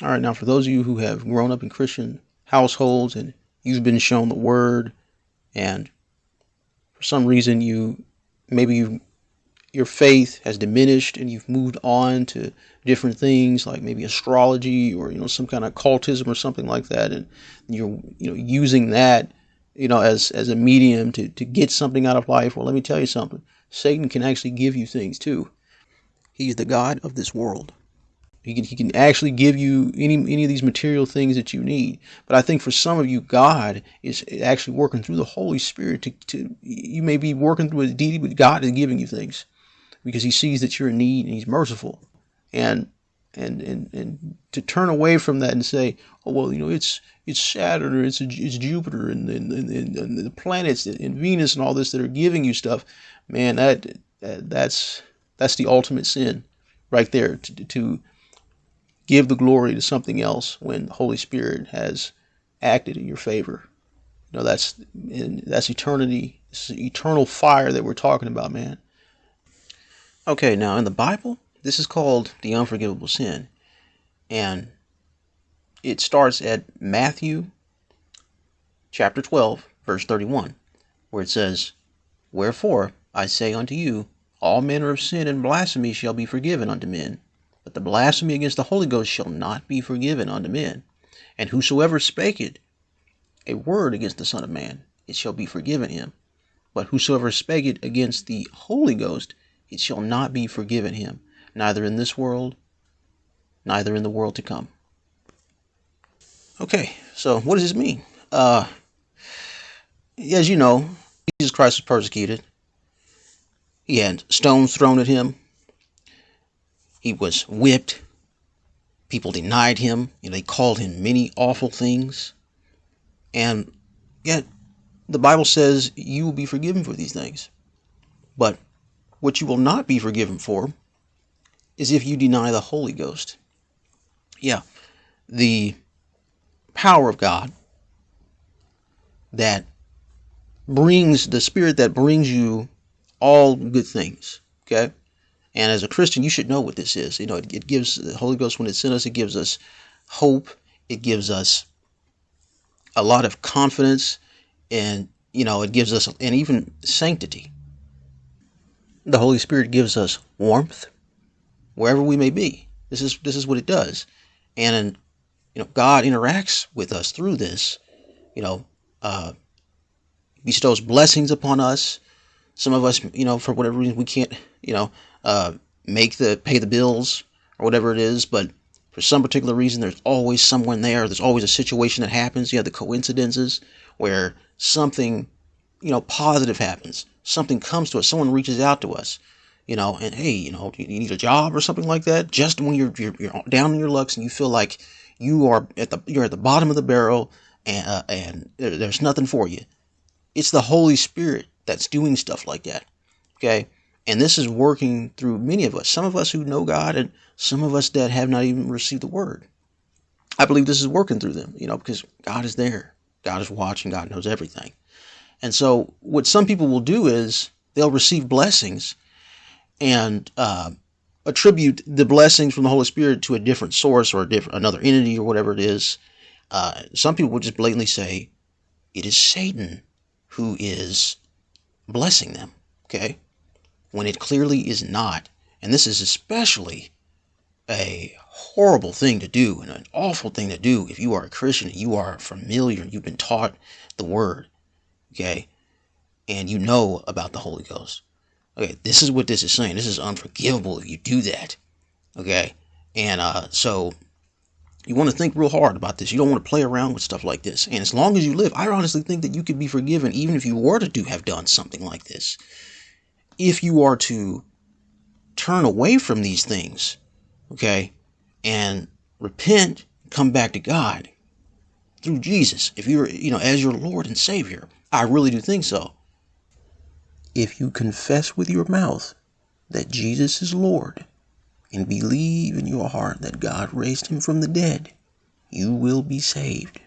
All right, now for those of you who have grown up in Christian households and you've been shown the word and for some reason you maybe you your faith has diminished and you've moved on to different things like maybe astrology or you know some kind of occultism or something like that. And you're you know using that you know as as a medium to to get something out of life. Well let me tell you something. Satan can actually give you things too. He's the god of this world he can, he can actually give you any any of these material things that you need. But I think for some of you, God is actually working through the Holy Spirit to, to you may be working through a deity, but God is giving you things because He sees that you're in need and He's merciful. And and and and to turn away from that and say, oh well, you know, it's it's Saturn or it's it's Jupiter and and, and, and the planets and Venus and all this that are giving you stuff, man, that, that that's that's the ultimate sin, right there. To, to give the glory to something else when the Holy Spirit has acted in your favor. You know, that's that's eternity. It's eternal fire that we're talking about, man. Okay, now in the Bible, this is called the unforgivable sin. And it starts at Matthew chapter 12, verse 31, where it says, Wherefore I say unto you, all manner of sin and blasphemy shall be forgiven unto men but the blasphemy against the Holy Ghost shall not be forgiven unto men. And whosoever spake it, a word against the Son of Man, it shall be forgiven him. But whosoever spake it against the Holy Ghost, it shall not be forgiven him, neither in this world, neither in the world to come. Okay, so what does this mean? Uh, as you know, Jesus Christ was persecuted. He had stones thrown at him. He was whipped. People denied him. You know, they called him many awful things. And yet, the Bible says you will be forgiven for these things. But what you will not be forgiven for is if you deny the Holy Ghost. Yeah, the power of God that brings the Spirit that brings you all good things. Okay? And as a Christian, you should know what this is. You know, it, it gives the Holy Ghost when it's in us, it gives us hope. It gives us a lot of confidence, and you know, it gives us and even sanctity. The Holy Spirit gives us warmth wherever we may be. This is this is what it does, and you know, God interacts with us through this. You know, uh, bestows blessings upon us. Some of us, you know, for whatever reason, we can't, you know, uh, make the pay the bills or whatever it is, but for some particular reason, there's always someone there. There's always a situation that happens. You have the coincidences where something, you know, positive happens. Something comes to us. Someone reaches out to us, you know, and hey, you know, you need a job or something like that. Just when you're you're, you're down in your lucks and you feel like you are at the you're at the bottom of the barrel and uh, and there's nothing for you. It's the Holy Spirit that's doing stuff like that. Okay. And this is working through many of us, some of us who know God and some of us that have not even received the word. I believe this is working through them, you know, because God is there. God is watching. God knows everything. And so what some people will do is they'll receive blessings and uh, attribute the blessings from the Holy Spirit to a different source or a different another entity or whatever it is. Uh, some people will just blatantly say it is Satan who is blessing them. Okay, when it clearly is not. And this is especially a horrible thing to do and an awful thing to do if you are a Christian, and you are familiar, you've been taught the word, okay, and you know about the Holy Ghost. Okay, this is what this is saying. This is unforgivable if you do that, okay, and uh, so you want to think real hard about this. You don't want to play around with stuff like this. And as long as you live, I honestly think that you could be forgiven even if you were to do have done something like this if you are to turn away from these things, okay, and repent, come back to God through Jesus, if you're, you know, as your Lord and Savior, I really do think so. If you confess with your mouth that Jesus is Lord and believe in your heart that God raised him from the dead, you will be saved.